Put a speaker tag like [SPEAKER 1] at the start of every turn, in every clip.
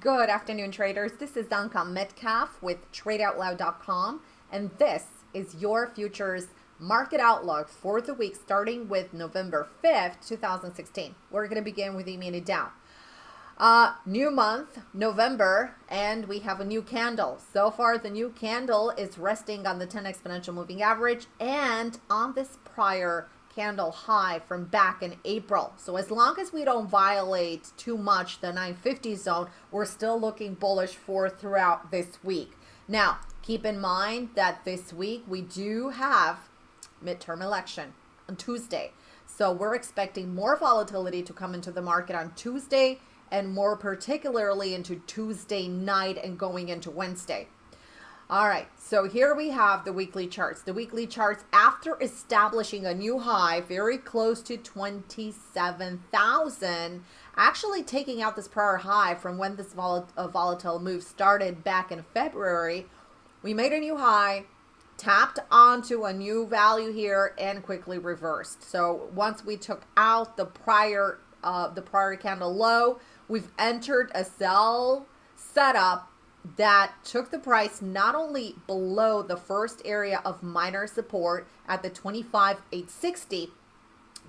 [SPEAKER 1] Good afternoon, traders. This is Danka Metcalf with TradeOutloud.com, and this is your futures market outlook for the week starting with November 5th, 2016. We're going to begin with the mini Dow. Uh, new month, November, and we have a new candle. So far, the new candle is resting on the 10 exponential moving average and on this prior candle high from back in April. So as long as we don't violate too much the 950 zone, we're still looking bullish for throughout this week. Now, keep in mind that this week we do have midterm election on Tuesday. So we're expecting more volatility to come into the market on Tuesday and more particularly into Tuesday night and going into Wednesday. All right, so here we have the weekly charts. The weekly charts after establishing a new high very close to 27,000, actually taking out this prior high from when this vol uh, volatile move started back in February, we made a new high, tapped onto a new value here and quickly reversed. So once we took out the prior uh, the prior candle low, we've entered a sell setup that took the price not only below the first area of minor support at the 25,860,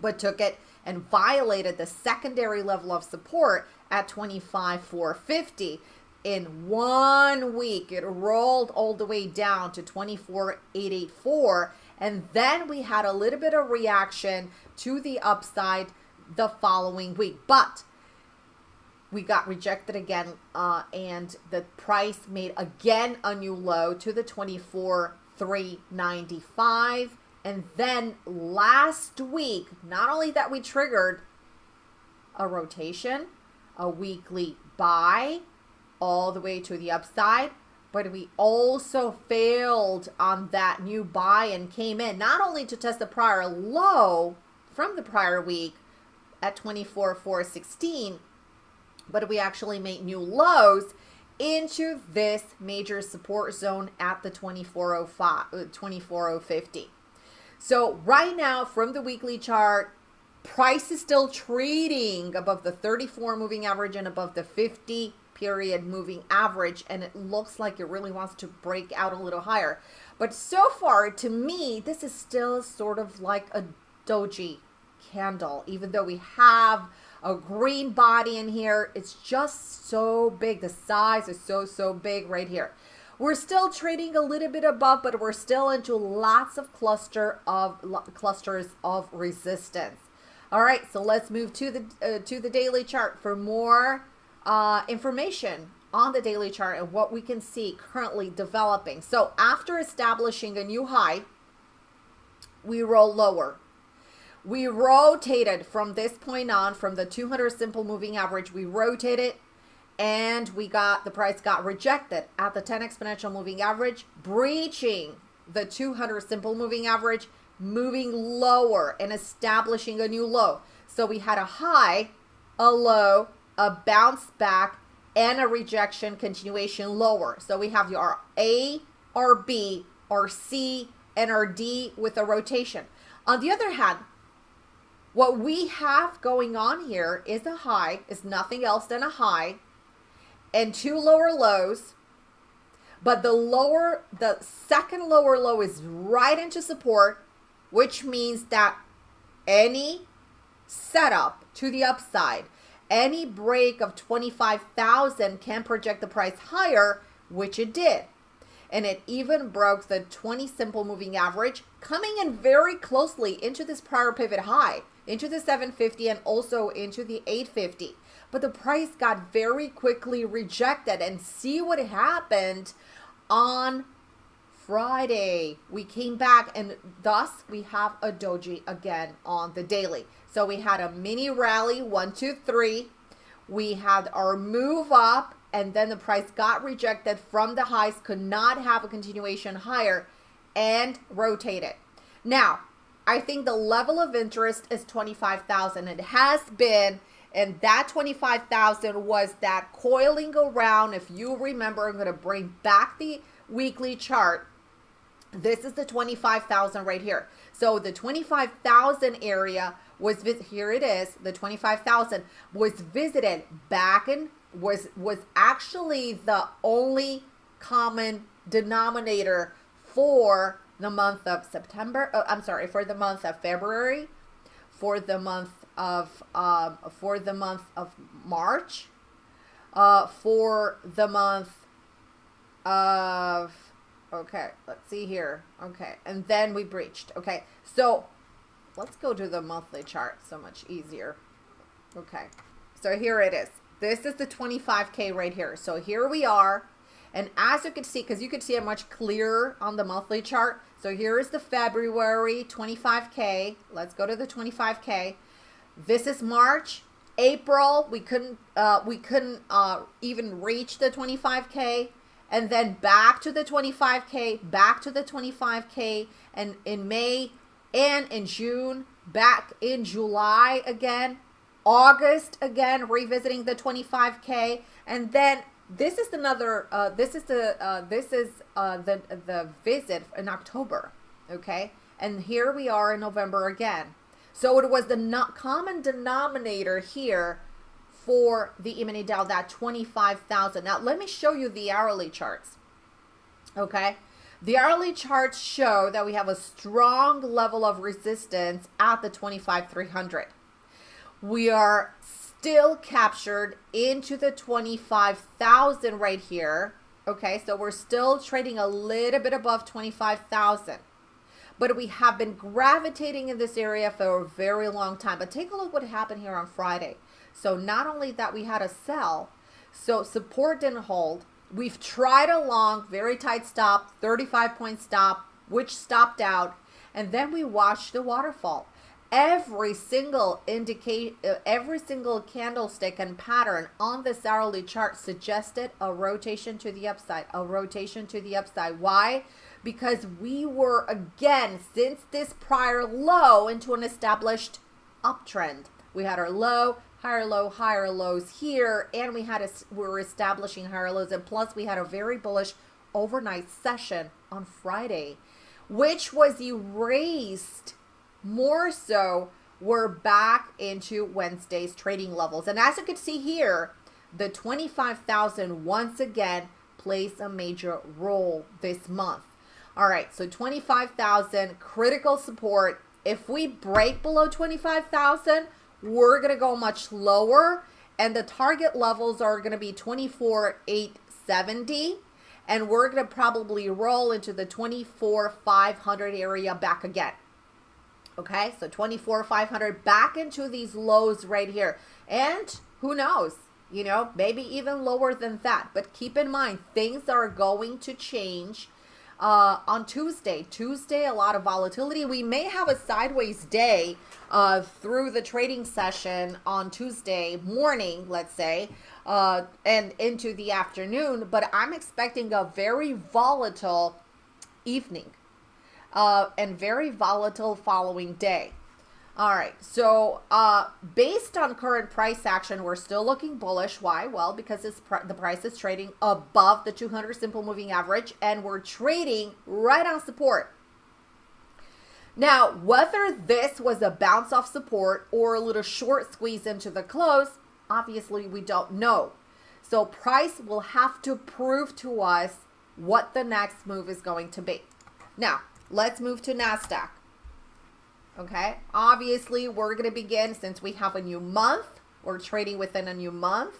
[SPEAKER 1] but took it and violated the secondary level of support at 25,450. In one week, it rolled all the way down to 24,884. And then we had a little bit of reaction to the upside the following week. But we got rejected again uh, and the price made again a new low to the 24 395 and then last week not only that we triggered a rotation a weekly buy all the way to the upside but we also failed on that new buy and came in not only to test the prior low from the prior week at 24 416 but we actually made new lows into this major support zone at the 2405 uh, 24050 so right now from the weekly chart price is still trading above the 34 moving average and above the 50 period moving average and it looks like it really wants to break out a little higher. But so far to me this is still sort of like a doji candle even though we have a green body in here. It's just so big. The size is so, so big right here. We're still trading a little bit above, but we're still into lots of cluster of clusters of resistance. All right, so let's move to the uh, to the daily chart for more uh, information on the daily chart and what we can see currently developing. So after establishing a new high, we roll lower. We rotated from this point on, from the 200 simple moving average, we rotated and we got, the price got rejected at the 10 exponential moving average, breaching the 200 simple moving average, moving lower and establishing a new low. So we had a high, a low, a bounce back, and a rejection continuation lower. So we have our A, our B, our C, and our D with a rotation. On the other hand, what we have going on here is a high, is nothing else than a high, and two lower lows. But the lower, the second lower low is right into support, which means that any setup to the upside, any break of 25,000 can project the price higher, which it did. And it even broke the 20 simple moving average, coming in very closely into this prior pivot high into the 750 and also into the 850 but the price got very quickly rejected and see what happened on Friday. We came back and thus we have a doji again on the daily. So we had a mini rally one two three. We had our move up and then the price got rejected from the highs could not have a continuation higher and rotated. Now I think the level of interest is 25,000. It has been, and that 25,000 was that coiling around. If you remember, I'm going to bring back the weekly chart. This is the 25,000 right here. So the 25,000 area was, here it is, the 25,000 was visited back in was was actually the only common denominator for the month of September. Oh, I'm sorry, for the month of February, for the month of um, for the month of March, uh, for the month of okay. Let's see here. Okay, and then we breached. Okay, so let's go to the monthly chart. So much easier. Okay, so here it is. This is the 25k right here. So here we are. And as you can see, because you can see it much clearer on the monthly chart. So here is the February 25K. Let's go to the 25K. This is March. April, we couldn't uh, we couldn't uh, even reach the 25K. And then back to the 25K, back to the 25K. And in May and in June, back in July again. August again, revisiting the 25K. And then this is another uh, this is the uh, this is uh, the the visit in October okay? And here we are in November again. So it was the not common denominator here for the E-mini Dow that 25,000 now let me show you the hourly charts okay? The hourly charts show that we have a strong level of resistance at the 25,300 we are still captured into the 25,000 right here. Okay, so we're still trading a little bit above 25,000. But we have been gravitating in this area for a very long time. But take a look what happened here on Friday. So not only that we had a sell, so support didn't hold. We've tried a long, very tight stop, 35 point stop, which stopped out. And then we watched the waterfall every single indicate uh, every single candlestick and pattern on this hourly chart suggested a rotation to the upside a rotation to the upside. Why? Because we were again since this prior low into an established uptrend. We had our low higher low higher lows here and we had a we were establishing higher lows and plus we had a very bullish overnight session on friday which was erased more so, we're back into Wednesday's trading levels. And as you can see here, the 25,000 once again plays a major role this month. All right, so 25,000 critical support. If we break below 25,000, we're going to go much lower and the target levels are going to be 24,870 and we're going to probably roll into the 24,500 area back again. Okay, so 24,500 back into these lows right here. And who knows, you know, maybe even lower than that. But keep in mind, things are going to change uh, on Tuesday. Tuesday, a lot of volatility. We may have a sideways day uh, through the trading session on Tuesday morning, let's say, uh, and into the afternoon. But I'm expecting a very volatile evening uh, and very volatile following day. All right, so uh, based on current price action, we're still looking bullish. Why? Well, because pr the price is trading above the 200 simple moving average, and we're trading right on support. Now, whether this was a bounce off support or a little short squeeze into the close, obviously we don't know. So price will have to prove to us what the next move is going to be. Now, Let's move to NASDAQ. Okay, obviously we're going to begin since we have a new month. We're trading within a new month.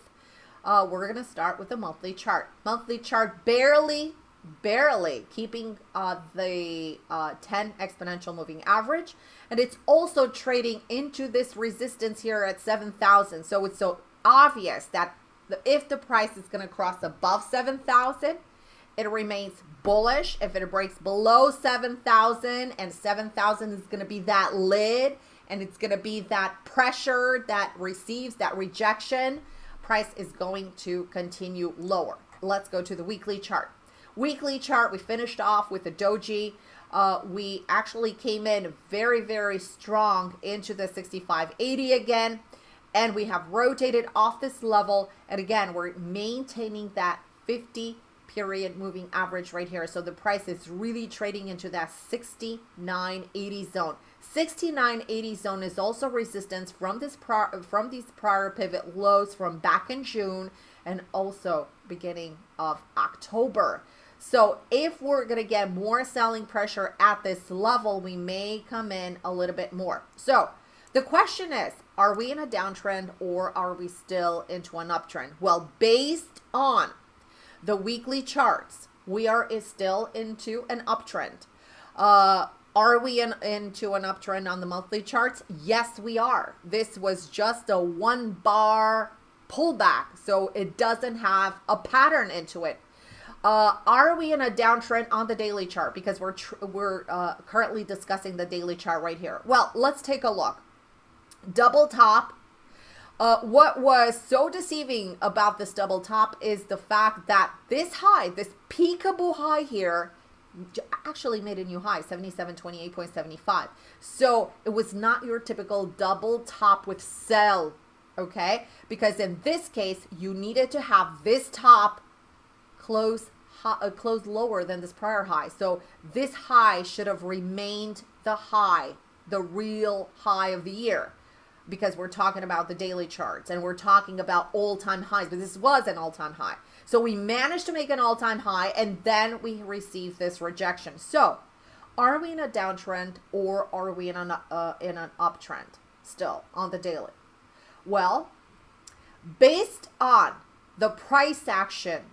[SPEAKER 1] Uh, we're going to start with the monthly chart. Monthly chart barely, barely keeping uh, the uh, 10 exponential moving average. And it's also trading into this resistance here at 7,000. So it's so obvious that the, if the price is going to cross above 7,000, it remains bullish. If it breaks below 7,000 and 7,000 is going to be that lid and it's going to be that pressure that receives that rejection, price is going to continue lower. Let's go to the weekly chart. Weekly chart, we finished off with the doji. Uh, we actually came in very, very strong into the 6580 again. And we have rotated off this level. And again, we're maintaining that 50 period moving average right here. So the price is really trading into that 69.80 zone. 69.80 zone is also resistance from this prior, from these prior pivot lows from back in June and also beginning of October. So if we're going to get more selling pressure at this level, we may come in a little bit more. So the question is, are we in a downtrend or are we still into an uptrend? Well, based on the weekly charts, we are is still into an uptrend. Uh, are we in, into an uptrend on the monthly charts? Yes, we are. This was just a one bar pullback, so it doesn't have a pattern into it. Uh, are we in a downtrend on the daily chart? Because we're we're uh, currently discussing the daily chart right here. Well, let's take a look. Double top. Uh, what was so deceiving about this double top is the fact that this high, this peekaboo high here, actually made a new high 7728.75 so it was not your typical double top with sell okay? Because in this case you needed to have this top close uh, close lower than this prior high. So this high should have remained the high the real high of the year because we're talking about the daily charts and we're talking about all-time highs but this was an all-time high so we managed to make an all-time high and then we received this rejection. So are we in a downtrend or are we in an, uh, in an uptrend still on the daily? Well, based on the price action,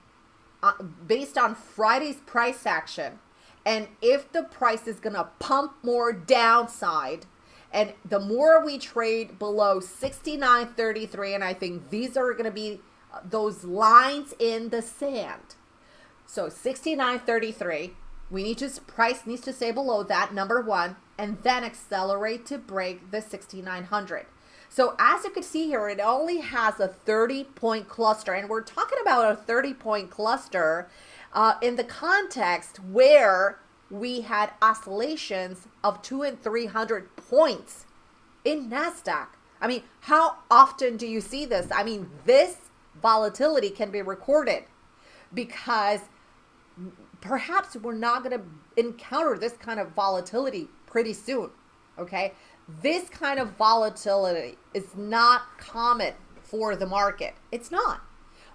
[SPEAKER 1] uh, based on Friday's price action, and if the price is going to pump more downside, and the more we trade below 69.33, and I think these are going to be those lines in the sand. So 69.33, we need to, price needs to stay below that, number one, and then accelerate to break the 6900. So as you can see here, it only has a 30 point cluster, and we're talking about a 30 point cluster uh, in the context where we had oscillations of two and 300 points in NASDAQ. I mean, how often do you see this? I mean, this volatility can be recorded because perhaps we're not going to encounter this kind of volatility pretty soon. Okay. This kind of volatility is not common for the market. It's not.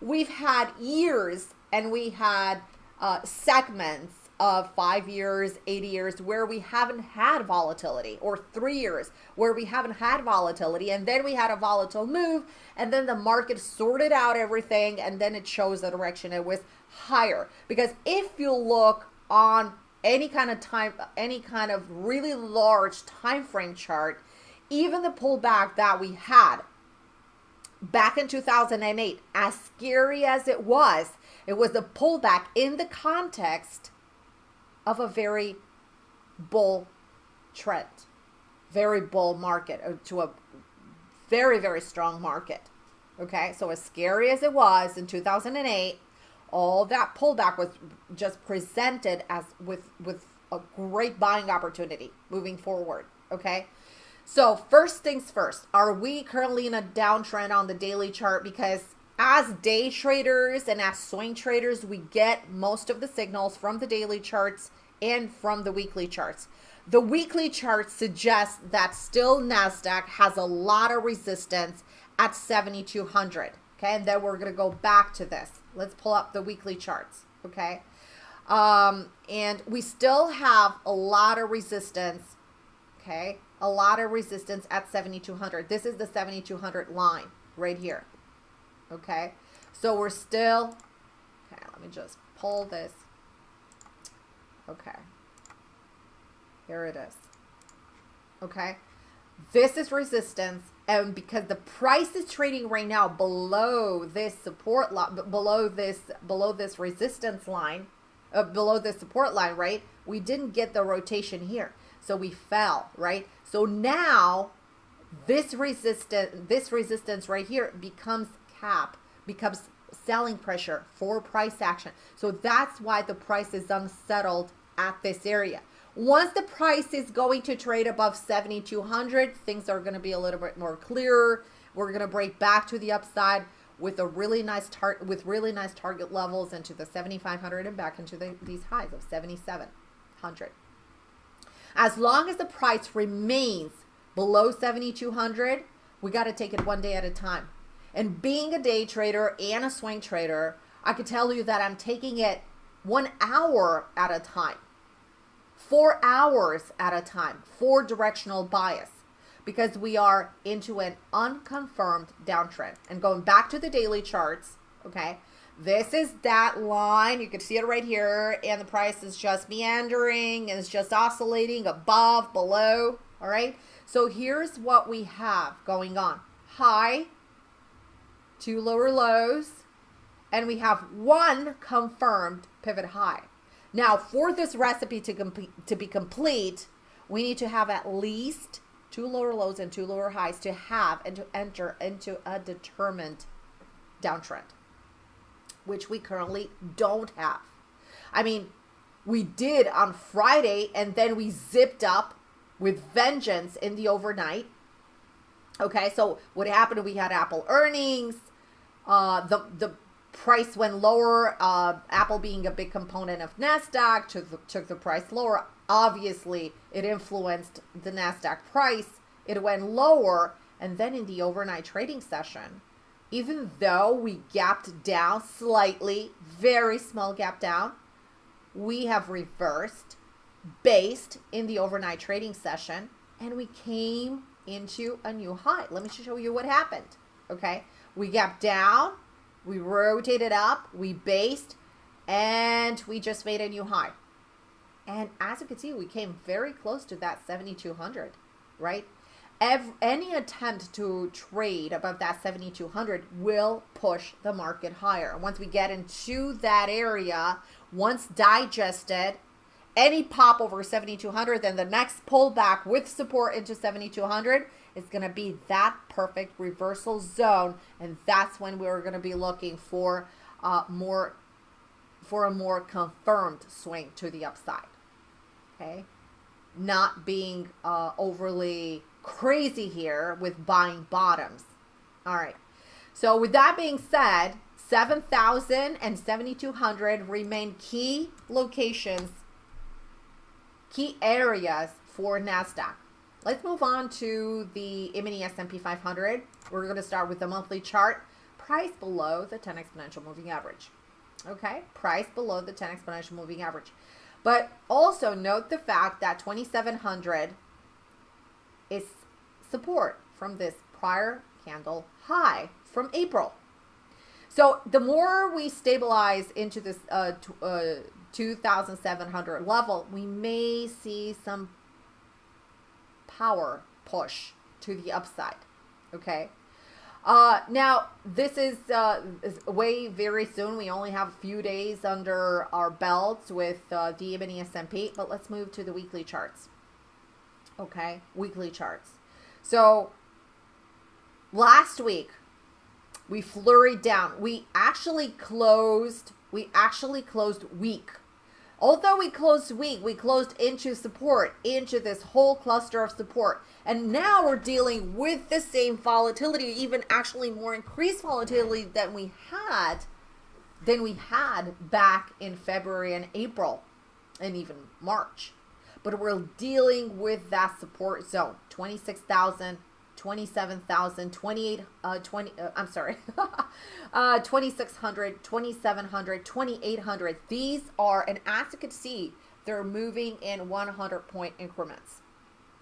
[SPEAKER 1] We've had years and we had uh, segments of five years, 80 years where we haven't had volatility, or three years where we haven't had volatility, and then we had a volatile move, and then the market sorted out everything, and then it shows the direction it was higher. Because if you look on any kind of time, any kind of really large time frame chart, even the pullback that we had back in 2008, as scary as it was, it was a pullback in the context of a very bull trend, very bull market, uh, to a very, very strong market. Okay, so as scary as it was in 2008, all that pullback was just presented as with with a great buying opportunity moving forward. Okay, so first things first, are we currently in a downtrend on the daily chart? Because as day traders and as swing traders, we get most of the signals from the daily charts and from the weekly charts. The weekly chart suggests that still NASDAQ has a lot of resistance at 7,200. Okay, and then we're going to go back to this. Let's pull up the weekly charts. Okay, um, and we still have a lot of resistance. Okay, a lot of resistance at 7,200. This is the 7,200 line right here. Okay, so we're still, okay, let me just pull this Okay. Here it is. Okay. This is resistance. And because the price is trading right now below this support line, below this, below this resistance line, uh, below the support line, right? We didn't get the rotation here. So we fell, right? So now this resistance, this resistance right here becomes cap, becomes selling pressure for price action. So that's why the price is unsettled at this area. Once the price is going to trade above 7,200, things are going to be a little bit more clearer. We're going to break back to the upside with a really nice target with really nice target levels into the 7,500 and back into the, these highs of 7,700. As long as the price remains below 7,200, we got to take it one day at a time. And being a day trader and a swing trader, I could tell you that I'm taking it one hour at a time, four hours at a time, for directional bias because we are into an unconfirmed downtrend. And going back to the daily charts, okay, this is that line. You can see it right here. And the price is just meandering and it's just oscillating above, below. All right. So here's what we have going on. High, two lower lows, and we have one confirmed pivot high. Now, for this recipe to, complete, to be complete, we need to have at least two lower lows and two lower highs to have and to enter into a determined downtrend, which we currently don't have. I mean, we did on Friday and then we zipped up with vengeance in the overnight. Okay, so what happened? We had Apple earnings. Uh, the the price went lower. Uh, Apple being a big component of Nasdaq took the, took the price lower. Obviously, it influenced the Nasdaq price. It went lower, and then in the overnight trading session, even though we gapped down slightly, very small gap down, we have reversed based in the overnight trading session and we came into a new high. Let me show you what happened. Okay. We gapped down, we rotated up, we based, and we just made a new high. And as you can see, we came very close to that 7,200, right? Every, any attempt to trade above that 7,200 will push the market higher. Once we get into that area, once digested, any pop over 7200 then the next pullback with support into 7200 is going to be that perfect reversal zone and that's when we're going to be looking for uh, more for a more confirmed swing to the upside okay? Not being uh, overly crazy here with buying bottoms. All right. So with that being said 7000 and 7200 remain key locations key areas for NASDAQ. Let's move on to the S&P 500. We're going to start with the monthly chart. Price below the 10 exponential moving average. Okay, price below the 10 exponential moving average. But also note the fact that 2700 is support from this prior candle high from April. So the more we stabilize into this uh, uh, 2,700 level, we may see some power push to the upside. Okay. Uh, now, this is, uh, way very soon. We only have a few days under our belts with uh, the and S&P, but let's move to the weekly charts. Okay, weekly charts. So, last week, we flurried down. We actually closed, we actually closed weak Although we closed weak, we closed into support, into this whole cluster of support. And now we're dealing with the same volatility, even actually more increased volatility than we had than we had back in February and April and even March. But we're dealing with that support zone, 26,000 27,000, 28, uh, 20, uh, I'm sorry, uh, 2,600, 2,700, 2,800. These are, and as you can see, they're moving in 100 point increments.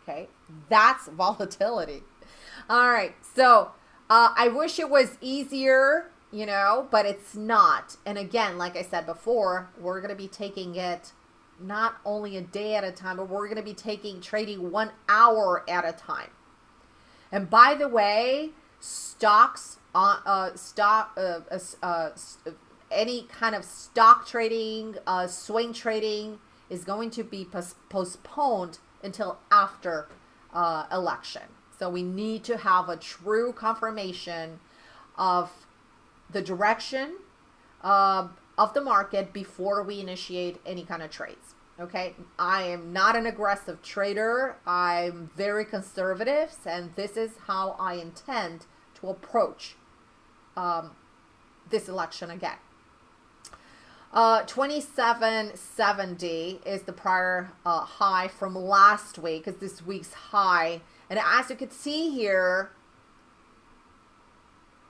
[SPEAKER 1] Okay, that's volatility. All right, so uh, I wish it was easier, you know, but it's not. And again, like I said before, we're going to be taking it not only a day at a time, but we're going to be taking trading one hour at a time. And by the way, stocks on uh, uh, stock uh, uh, uh, any kind of stock trading, uh, swing trading is going to be pos postponed until after uh, election. So we need to have a true confirmation of the direction uh, of the market before we initiate any kind of trades. Okay, I am not an aggressive trader. I'm very conservative, and this is how I intend to approach um, this election again. Uh, 2770 is the prior uh, high from last week, is this week's high. And as you can see here,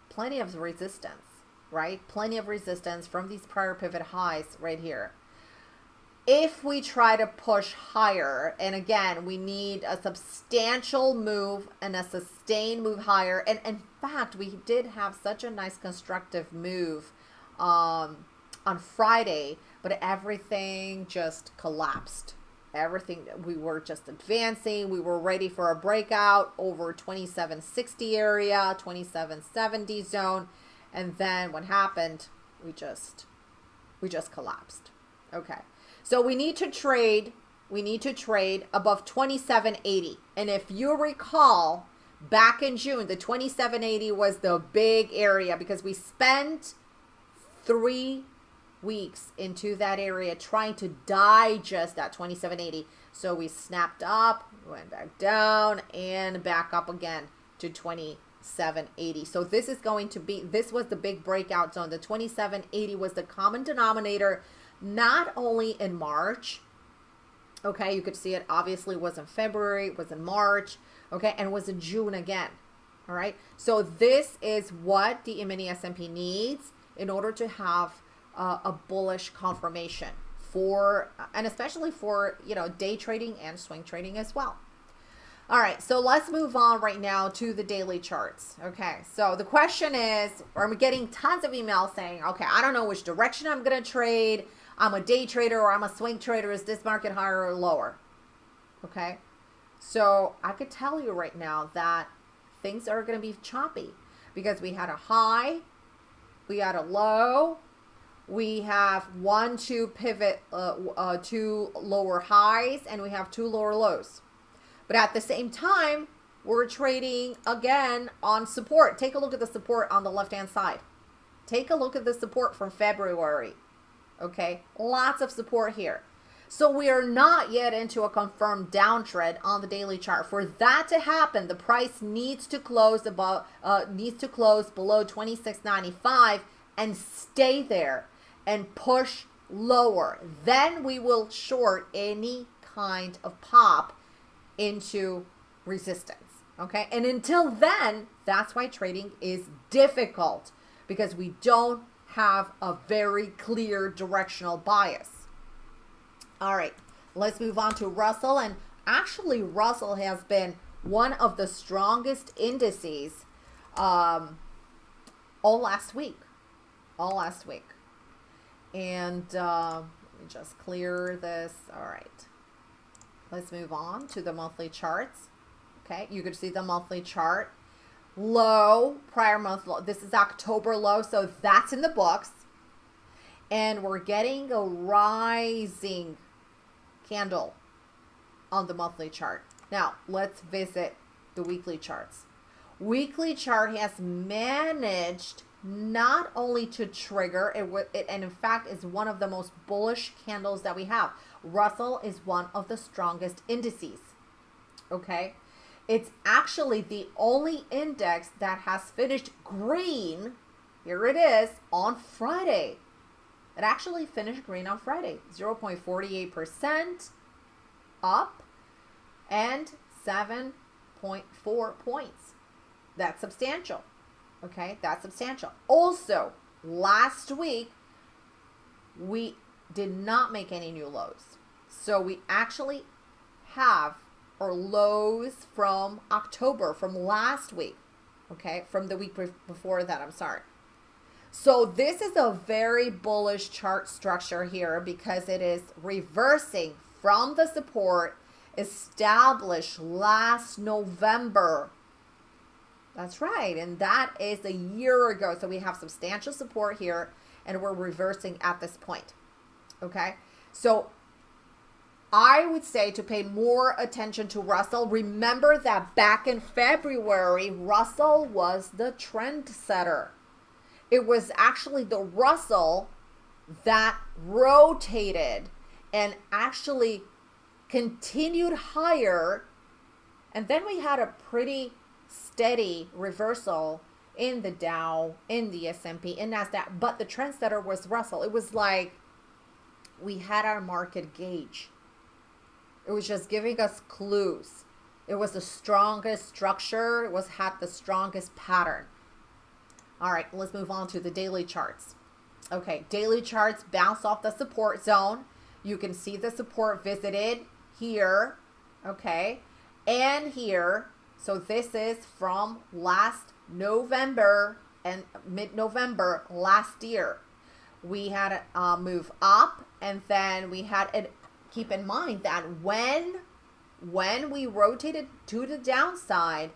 [SPEAKER 1] plenty of resistance, right? Plenty of resistance from these prior pivot highs right here. If we try to push higher, and again, we need a substantial move and a sustained move higher. And in fact, we did have such a nice constructive move um, on Friday, but everything just collapsed. Everything we were just advancing. We were ready for a breakout over 2760 area 2770 zone. And then what happened? We just we just collapsed. Okay so we need to trade we need to trade above 2780 and if you recall back in june the 2780 was the big area because we spent three weeks into that area trying to digest that 2780. So we snapped up, went back down, and back up again to 2780. So this is going to be, this was the big breakout zone. The 2780 was the common denominator, not only in March, okay, you could see it obviously was in February, was in March, okay, and was in June again. All right, so this is what the mini S&P needs in order to have uh, a bullish confirmation for, and especially for, you know, day trading and swing trading as well. All right, so let's move on right now to the daily charts. Okay, so the question is, I'm getting tons of emails saying, okay, I don't know which direction I'm going to trade. I'm a day trader or I'm a swing trader. Is this market higher or lower? Okay, so I could tell you right now that things are going to be choppy because we had a high, we had a low, we have one, two pivot, uh, uh, two lower highs, and we have two lower lows. But at the same time, we're trading again on support. Take a look at the support on the left-hand side. Take a look at the support from February. Okay, lots of support here. So we are not yet into a confirmed downtrend on the daily chart. For that to happen, the price needs to close above, uh, needs to close below 26.95 and stay there and push lower. Then we will short any kind of pop into resistance. Okay. And until then, that's why trading is difficult because we don't have a very clear directional bias. All right. Let's move on to Russell. And actually, Russell has been one of the strongest indices um, all last week. All last week. And uh, let me just clear this. All right. Let's move on to the monthly charts. Okay, you can see the monthly chart. Low, prior month low. This is October low, so that's in the books. And we're getting a rising candle on the monthly chart. Now, let's visit the weekly charts. Weekly chart has managed not only to trigger it, it and in fact is one of the most bullish candles that we have russell is one of the strongest indices okay it's actually the only index that has finished green here it is on friday it actually finished green on friday 0.48% up and 7.4 points that's substantial Okay, that's substantial. Also, last week, we did not make any new lows. So we actually have our lows from October, from last week. Okay, from the week before that, I'm sorry. So this is a very bullish chart structure here because it is reversing from the support established last November that's right. And that is a year ago. So we have substantial support here and we're reversing at this point. Okay. So I would say to pay more attention to Russell. Remember that back in February, Russell was the trend setter. It was actually the Russell that rotated and actually continued higher. And then we had a pretty steady reversal in the Dow, in the S&P, in NASDAQ, but the trendsetter was Russell. It was like we had our market gauge. It was just giving us clues. It was the strongest structure. It was had the strongest pattern. All right, let's move on to the daily charts. Okay, daily charts bounce off the support zone. You can see the support visited here, okay, and here. So this is from last November and mid-November last year. We had a uh, move up and then we had it. Keep in mind that when when we rotated to the downside,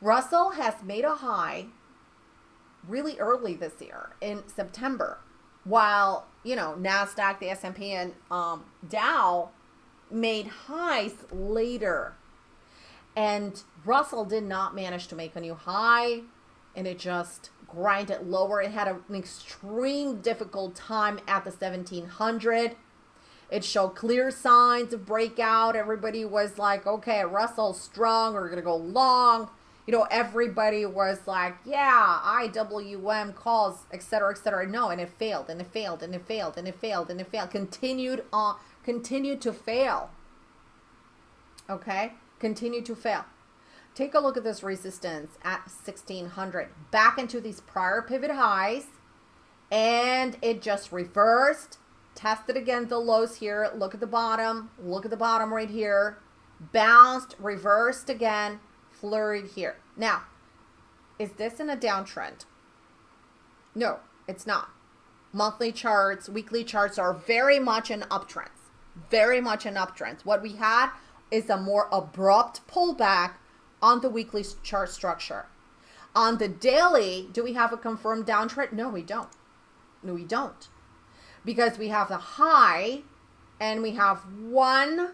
[SPEAKER 1] Russell has made a high really early this year in September, while you know Nasdaq, the S and P, and um, Dow made highs later, and Russell did not manage to make a new high, and it just grinded lower. It had an extreme difficult time at the 1700. It showed clear signs of breakout. Everybody was like, okay, Russell's strong. We're going to go long you know, everybody was like, yeah, IWM calls, etc., etc. No, and it failed, and it failed, and it failed, and it failed, and it failed. Continued on, continued to fail. Okay, continued to fail. Take a look at this resistance at 1600. Back into these prior pivot highs, and it just reversed. Tested again the lows here. Look at the bottom. Look at the bottom right here. Bounced, reversed again flurried here. Now, is this in a downtrend? No, it's not. Monthly charts, weekly charts are very much in uptrends. Very much in uptrends. What we had is a more abrupt pullback on the weekly chart structure. On the daily, do we have a confirmed downtrend? No, we don't. No, we don't. Because we have the high and we have one,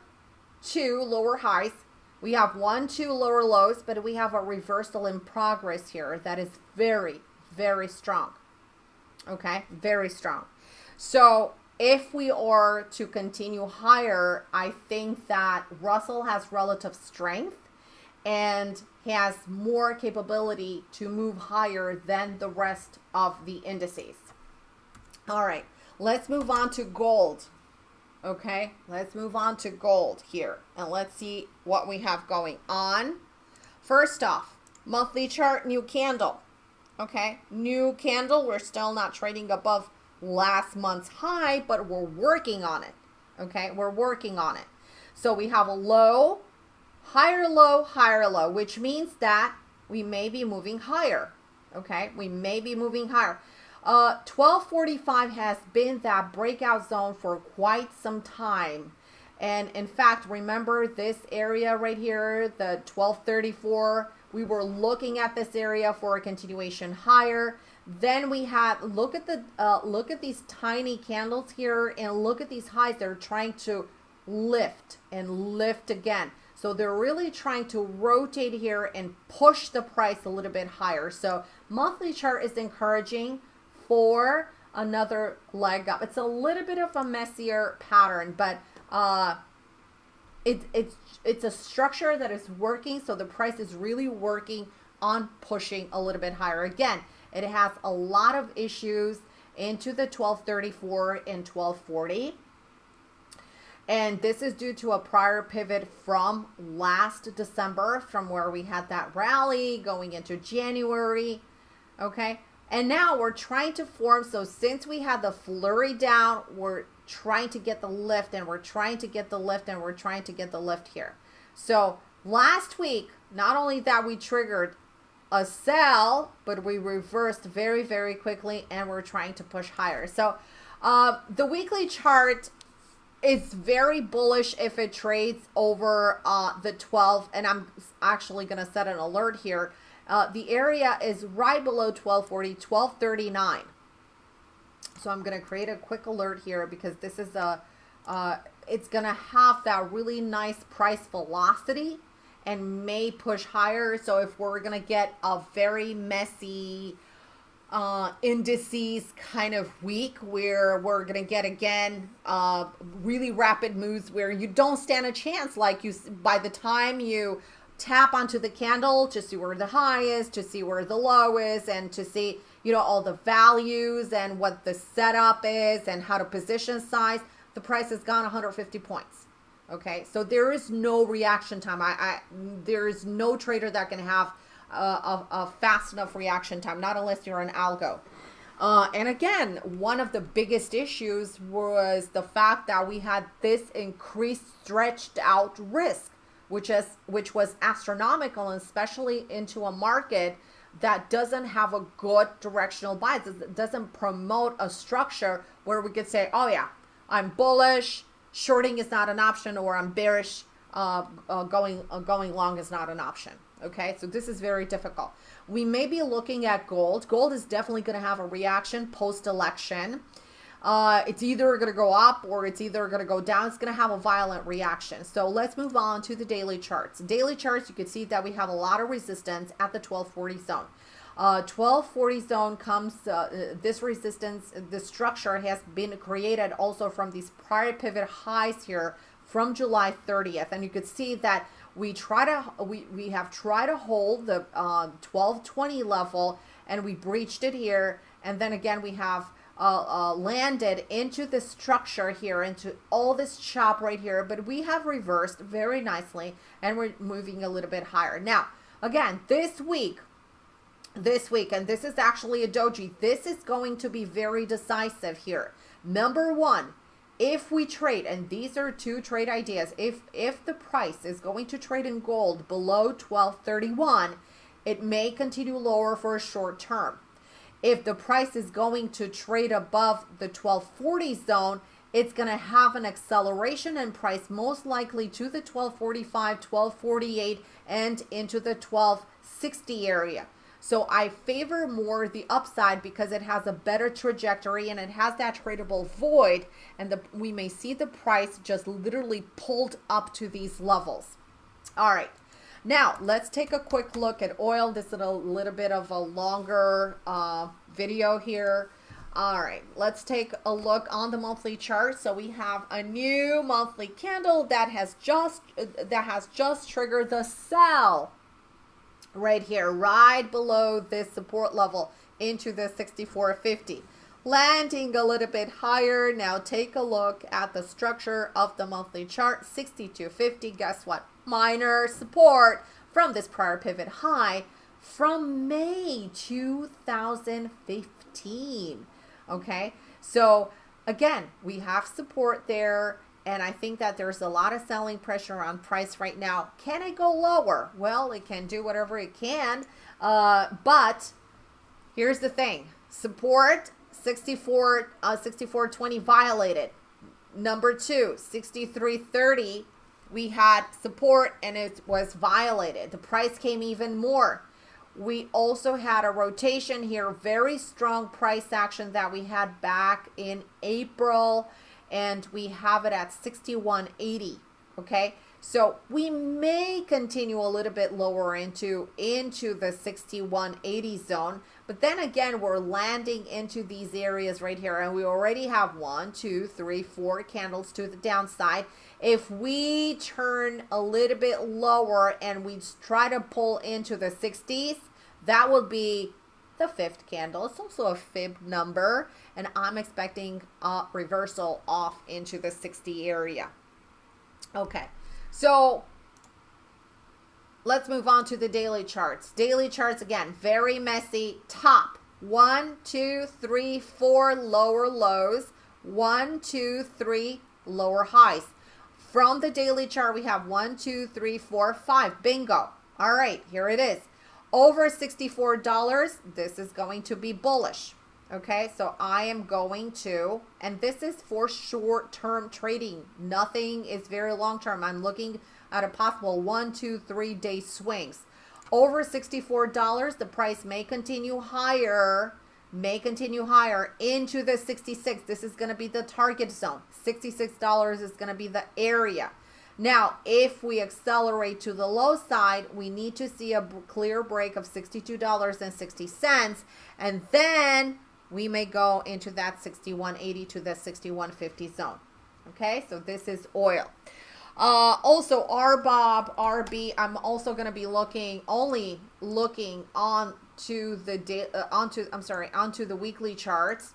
[SPEAKER 1] two lower highs we have one, two lower lows, but we have a reversal in progress here that is very, very strong. Okay, very strong. So if we are to continue higher, I think that Russell has relative strength and has more capability to move higher than the rest of the indices. All right, let's move on to gold. Okay, let's move on to gold here and let's see what we have going on. First off, monthly chart, new candle. Okay, new candle. We're still not trading above last month's high, but we're working on it. Okay, we're working on it. So we have a low, higher low, higher low, which means that we may be moving higher. Okay, we may be moving higher. Uh, 1245 has been that breakout zone for quite some time. And in fact, remember this area right here, the 1234, we were looking at this area for a continuation higher. Then we had, look at the, uh, look at these tiny candles here and look at these highs. They're trying to lift and lift again. So they're really trying to rotate here and push the price a little bit higher. So monthly chart is encouraging for another leg up. It's a little bit of a messier pattern, but uh, it, it's, it's a structure that is working. So the price is really working on pushing a little bit higher. Again, it has a lot of issues into the 1234 and 1240. And this is due to a prior pivot from last December, from where we had that rally going into January. Okay. And now we're trying to form, so since we had the flurry down, we're trying to get the lift and we're trying to get the lift and we're trying to get the lift here. So last week, not only that we triggered a sell, but we reversed very, very quickly and we're trying to push higher. So uh, the weekly chart is very bullish if it trades over uh, the 12 and I'm actually going to set an alert here uh, the area is right below 1240, 1239. So I'm going to create a quick alert here because this is a, uh, it's going to have that really nice price velocity and may push higher. So if we're going to get a very messy uh, indices kind of week where we're going to get again uh, really rapid moves where you don't stand a chance like you by the time you tap onto the candle to see where the high is, to see where the low is, and to see, you know, all the values and what the setup is and how to position size, the price has gone 150 points. Okay, so there is no reaction time. I, I there is no trader that can have a, a, a fast enough reaction time, not unless you're an algo. Uh, and again, one of the biggest issues was the fact that we had this increased stretched out risk, which is which was astronomical, especially into a market that doesn't have a good directional bias. It doesn't promote a structure where we could say, oh yeah, I'm bullish, shorting is not an option, or I'm bearish, uh, uh, going uh, going long is not an option. Okay, so this is very difficult. We may be looking at gold. Gold is definitely going to have a reaction post-election. Uh, it's either going to go up or it's either going to go down. It's going to have a violent reaction. So let's move on to the daily charts. Daily charts, you can see that we have a lot of resistance at the 1240 zone. Uh, 1240 zone comes, uh, this resistance, the structure has been created also from these prior pivot highs here from July 30th. And you could see that we try to we, we have tried to hold the uh, 1220 level and we breached it here and then again we have uh, uh, landed into the structure here into all this chop right here but we have reversed very nicely and we're moving a little bit higher. Now again this week this week and this is actually a doji this is going to be very decisive here. Number one if we trade and these are two trade ideas if if the price is going to trade in gold below 1231 it may continue lower for a short term if the price is going to trade above the 1240 zone it's going to have an acceleration in price most likely to the 1245 1248 and into the 1260 area so I favor more the upside because it has a better trajectory and it has that tradable void and the, we may see the price just literally pulled up to these levels. All right. Now, let's take a quick look at oil. This is a little bit of a longer uh, video here. All right, let's take a look on the monthly chart. So we have a new monthly candle that has just that has just triggered the sell right here, right below this support level into the 6450. Landing a little bit higher. Now take a look at the structure of the monthly chart, 6250. Guess what? Minor support from this prior pivot high from May 2015. Okay, so again, we have support there. And I think that there's a lot of selling pressure on price right now. Can it go lower? Well, it can do whatever it can. Uh, but here's the thing. Support 64, uh, 6420 violated. Number two, 6330, we had support and it was violated. The price came even more. We also had a rotation here, very strong price action that we had back in April and we have it at 6180 okay so we may continue a little bit lower into into the 6180 zone but then again we're landing into these areas right here and we already have one two three four candles to the downside if we turn a little bit lower and we try to pull into the 60s that would be the fifth candle. It's also a fib number, and I'm expecting a reversal off into the 60 area. Okay, so let's move on to the daily charts. Daily charts, again, very messy. Top, one, two, three, four lower lows. One, two, three lower highs. From the daily chart, we have one, two, three, four, five. Bingo. All right, here it is over $64, this is going to be bullish. Okay, so I am going to, and this is for short-term trading. Nothing is very long-term. I'm looking at a possible one, two, three day swings. Over $64, the price may continue higher, may continue higher into the 66. This is going to be the target zone. $66 is going to be the area. Now, if we accelerate to the low side, we need to see a clear break of $62.60 and then we may go into that 61.80 to the 61.50 zone. Okay, so this is oil. Uh, also, RBOB, RB, I'm also going to be looking, only looking on to the, day, uh, onto, I'm sorry, onto the weekly charts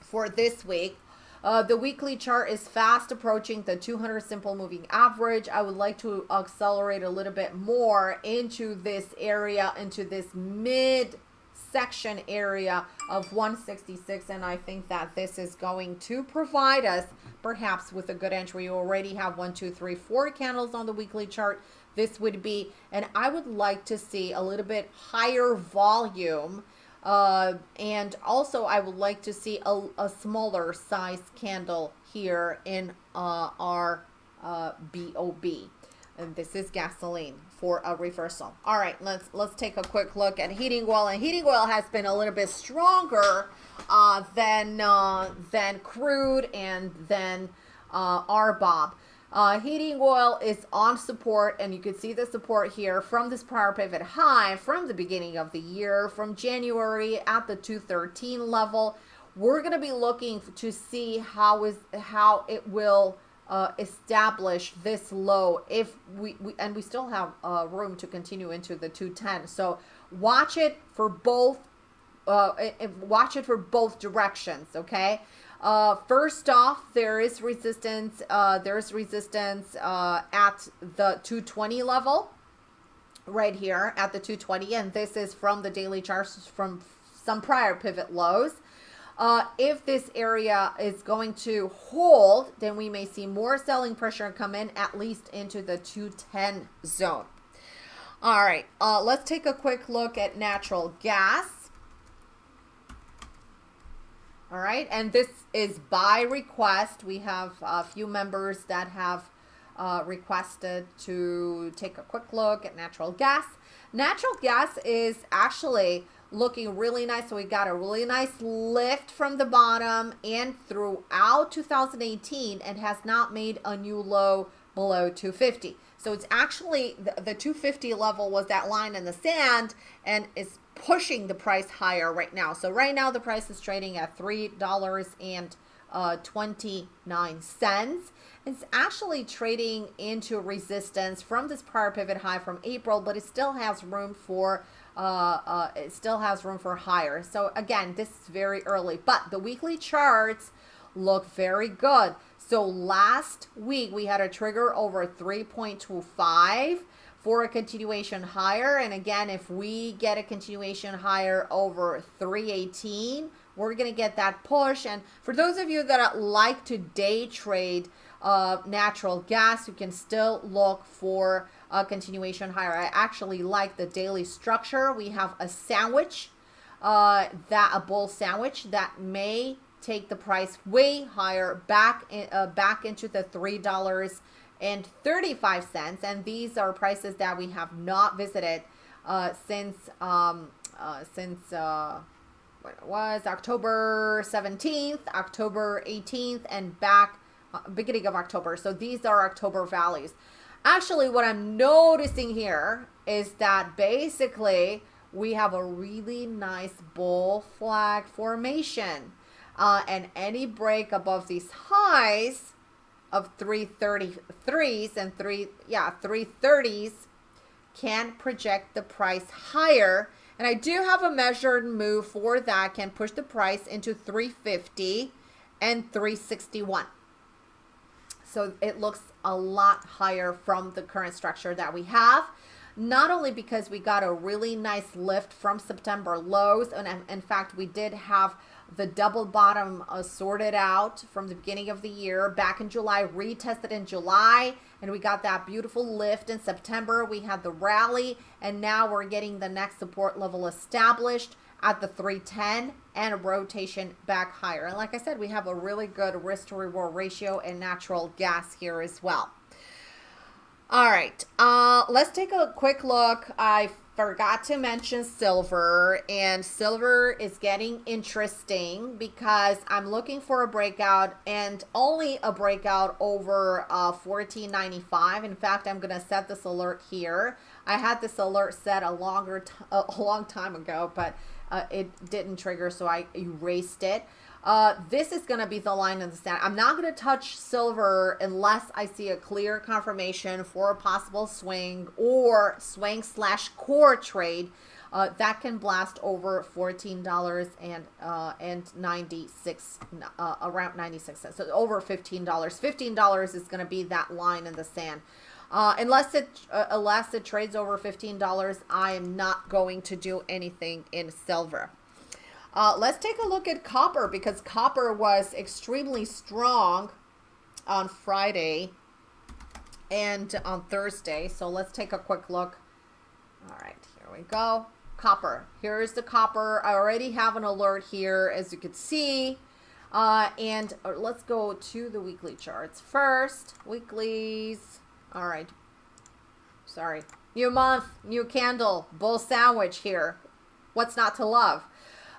[SPEAKER 1] for this week. Uh, the weekly chart is fast approaching the 200 simple moving average. I would like to accelerate a little bit more into this area, into this mid section area of 166 and I think that this is going to provide us perhaps with a good entry. You already have one, two, three, four candles on the weekly chart. This would be, and I would like to see a little bit higher volume uh, and also I would like to see a, a smaller size candle here in uh, our uh, BOB. And this is gasoline for a reversal. All right, let's let's take a quick look at heating oil. And heating oil has been a little bit stronger uh, than uh, than crude and than uh, RBOB. Uh, heating oil is on support, and you can see the support here from this prior pivot high from the beginning of the year, from January at the 213 level. We're going to be looking to see how is how it will uh, establish this low if we, we and we still have uh, room to continue into the 210. So watch it for both. Uh, watch it for both directions. Okay. Uh, first off, there is resistance. Uh, there's resistance uh, at the 220 level right here at the 220. And this is from the daily charts from some prior pivot lows. Uh, if this area is going to hold, then we may see more selling pressure come in at least into the 210 zone. All right, uh, let's take a quick look at natural gas. All right, and this is by request. We have a few members that have uh, requested to take a quick look at natural gas. Natural gas is actually looking really nice. So we got a really nice lift from the bottom and throughout 2018 and has not made a new low below 250. So it's actually the, the 250 level was that line in the sand and is pushing the price higher right now. So right now the price is trading at $3.29. Uh, it's actually trading into resistance from this prior pivot high from April, but it still has room for uh, uh, it still has room for higher. So again, this is very early, but the weekly charts look very good. So last week we had a trigger over 3.25 for a continuation higher. And again, if we get a continuation higher over 318, we're going to get that push. And for those of you that like to day trade uh, natural gas, you can still look for a continuation higher. I actually like the daily structure. We have a sandwich, uh, that a bull sandwich that may take the price way higher back in, uh, back into the three dollars and 35 cents. And these are prices that we have not visited uh, since um, uh, since uh, what was October 17th, October 18th, and back uh, beginning of October. So these are October values. Actually, what I'm noticing here is that basically we have a really nice bull flag formation. Uh, and any break above these highs of 333s and three, yeah, 330s can project the price higher. And I do have a measured move for that can push the price into 350 and 361. So it looks a lot higher from the current structure that we have. Not only because we got a really nice lift from September lows, and in fact, we did have the double bottom uh, sorted out from the beginning of the year back in July, retested in July, and we got that beautiful lift in September. We had the rally, and now we're getting the next support level established at the 310 and a rotation back higher. And like I said, we have a really good risk to reward ratio and natural gas here as well. All right, uh, let's take a quick look. I forgot to mention silver and silver is getting interesting because I'm looking for a breakout and only a breakout over uh, 14.95 in fact I'm gonna set this alert here. I had this alert set a longer a long time ago but uh, it didn't trigger so I erased it uh, this is going to be the line in the sand. I'm not going to touch silver unless I see a clear confirmation for a possible swing or swing slash core trade uh, that can blast over $14 and uh, and 96 uh, around 96 cents. So over $15 $15 is going to be that line in the sand. Uh, unless it uh, unless it trades over $15 I am not going to do anything in silver uh, let's take a look at copper because copper was extremely strong on Friday and on Thursday so let's take a quick look all right here we go copper. Here's the copper. I already have an alert here, as you can see. Uh, and uh, let's go to the weekly charts first. Weeklies. All right. Sorry. New month, new candle, bull sandwich here. What's not to love?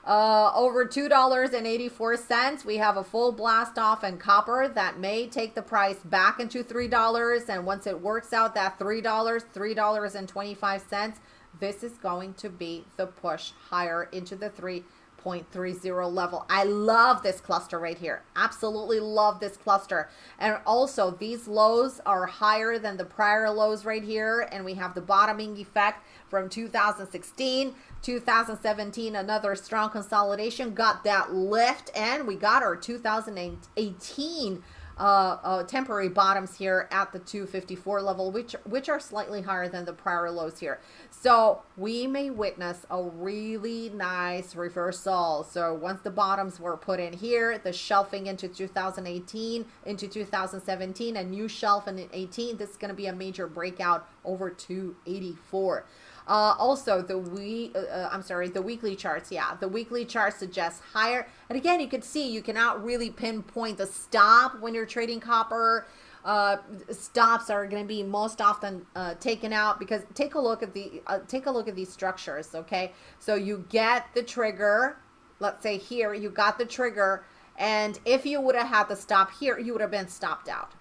[SPEAKER 1] Uh, over $2.84. We have a full blast off in copper that may take the price back into $3. And once it works out that $3, $3.25, this is going to be the push higher into the 3.30 level. I love this cluster right here. Absolutely love this cluster. And also these lows are higher than the prior lows right here. And we have the bottoming effect from 2016 2017 another strong consolidation got that lift and we got our 2018 uh, uh, temporary bottoms here at the 254 level, which which are slightly higher than the prior lows here. So we may witness a really nice reversal. So once the bottoms were put in here, the shelving into 2018, into 2017, a new shelf in 18, this is going to be a major breakout over 284. Uh, also, the we uh, uh, I'm sorry, the weekly charts. Yeah, the weekly chart suggests higher. And again, you can see you cannot really pinpoint the stop when you're trading copper. Uh, stops are going to be most often uh, taken out because take a look at the uh, take a look at these structures. Okay, so you get the trigger. Let's say here you got the trigger, and if you would have had the stop here, you would have been stopped out.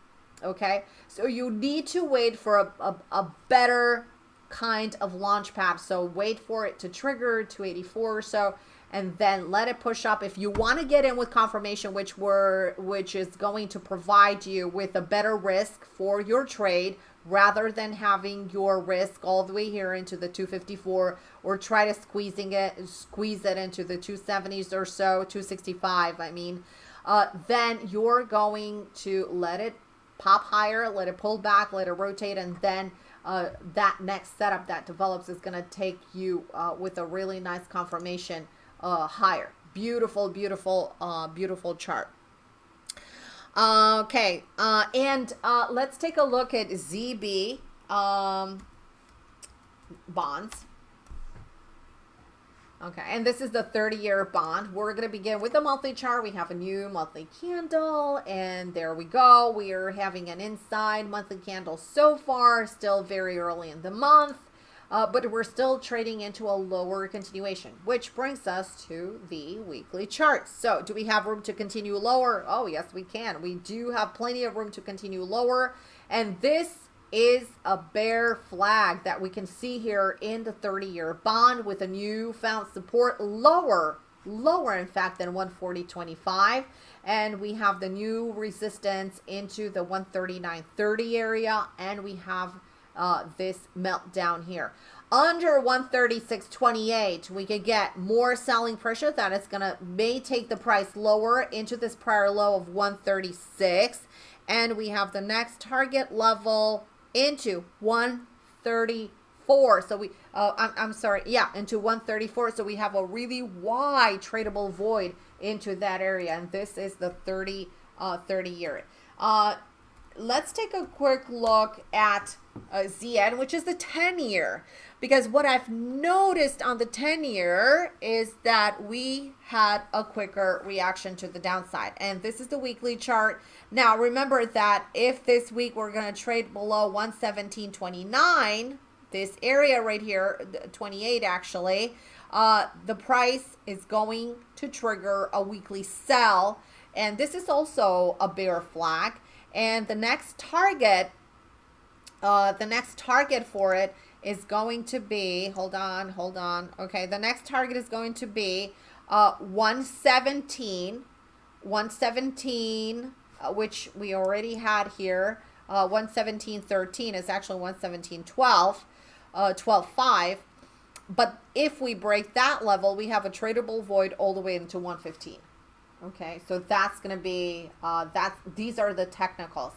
[SPEAKER 1] Okay, so you need to wait for a, a, a better kind of launch pad. So wait for it to trigger 284 or so and then let it push up. If you want to get in with confirmation, which were which is going to provide you with a better risk for your trade rather than having your risk all the way here into the 254 or try to squeezing it squeeze it into the 270s or so 265 I mean uh, then you're going to let it pop higher let it pull back let it rotate and then uh, that next setup that develops is going to take you uh, with a really nice confirmation uh, higher. Beautiful, beautiful, uh, beautiful chart. Okay, uh, and uh, let's take a look at ZB um, bonds. Okay, and this is the 30-year bond. We're going to begin with the monthly chart. We have a new monthly candle, and there we go. We are having an inside monthly candle so far, still very early in the month, uh, but we're still trading into a lower continuation, which brings us to the weekly chart. So do we have room to continue lower? Oh, yes, we can. We do have plenty of room to continue lower, and this is a bear flag that we can see here in the 30-year bond with a new found support lower, lower in fact than 140.25. And we have the new resistance into the 139.30 area and we have uh, this meltdown here. Under 136.28, we could get more selling pressure that is going to may take the price lower into this prior low of 136. And we have the next target level into 134. So we, uh, I'm, I'm sorry, yeah, into 134. So we have a really wide tradable void into that area. And this is the 30, uh, 30 year. Uh, let's take a quick look at uh, ZN, which is the 10 year. Because what I've noticed on the 10 year is that we had a quicker reaction to the downside. And this is the weekly chart. Now, remember that if this week we're going to trade below 117.29, this area right here, 28 actually, uh, the price is going to trigger a weekly sell. And this is also a bear flag. And the next target, uh, the next target for it is going to be, hold on, hold on. Okay, the next target is going to be uh, 117, 117, uh, which we already had here. Uh, 117.13 is actually 117.12, uh, 12.5. but if we break that level, we have a tradable void all the way into 115. Okay, so that's going to be, uh, that's, these are the technicals.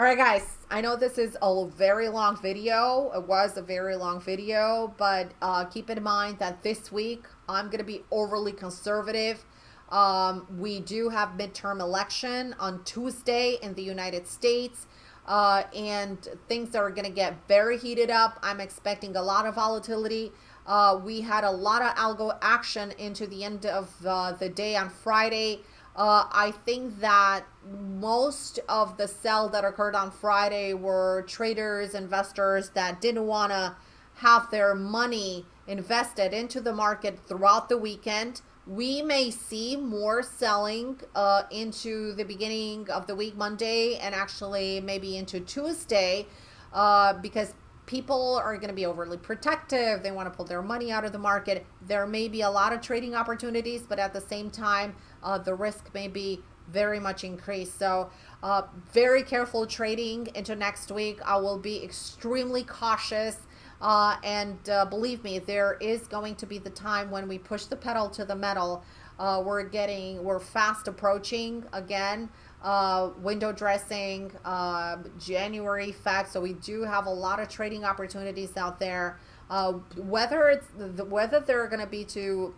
[SPEAKER 1] All right, guys, I know this is a very long video. It was a very long video, but uh, keep in mind that this week I'm going to be overly conservative. Um, we do have midterm election on Tuesday in the United States. Uh, and things are going to get very heated up. I'm expecting a lot of volatility. Uh, we had a lot of algo action into the end of uh, the day on Friday. Uh, I think that most of the sell that occurred on Friday were traders, investors that didn't want to have their money invested into the market throughout the weekend. We may see more selling uh, into the beginning of the week, Monday, and actually maybe into Tuesday, uh, because people are going to be overly protective. They want to pull their money out of the market. There may be a lot of trading opportunities, but at the same time, uh, the risk may be very much increased. So uh, very careful trading into next week. I will be extremely cautious. Uh, and uh, believe me, there is going to be the time when we push the pedal to the metal. Uh, we're getting, we're fast approaching again uh, window dressing, uh, January effect. So we do have a lot of trading opportunities out there. Uh, whether it's the, whether they're going to be to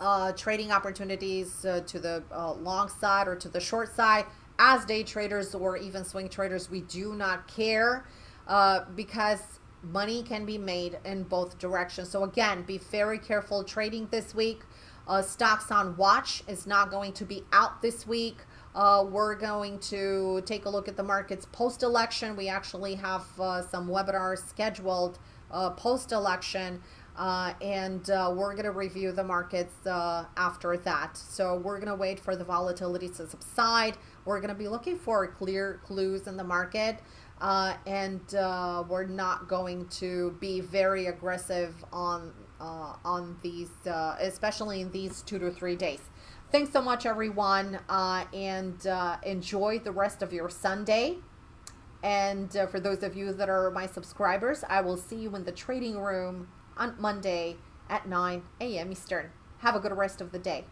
[SPEAKER 1] uh, trading opportunities uh, to the uh, long side or to the short side, as day traders or even swing traders, we do not care uh, because money can be made in both directions. So again, be very careful trading this week. Uh, stocks on watch is not going to be out this week. Uh, we're going to take a look at the markets post-election. We actually have uh, some webinars scheduled uh, post-election. Uh, and uh, we're going to review the markets uh, after that. So we're going to wait for the volatility to subside. We're going to be looking for clear clues in the market. and we're not going to be very aggressive on on these, especially in these two to three days. Thanks so much, everyone, uh, and uh, enjoy the rest of your Sunday. And uh, for those of you that are my subscribers, I will see you in the trading room on Monday at 9 a.m. Eastern. Have a good rest of the day.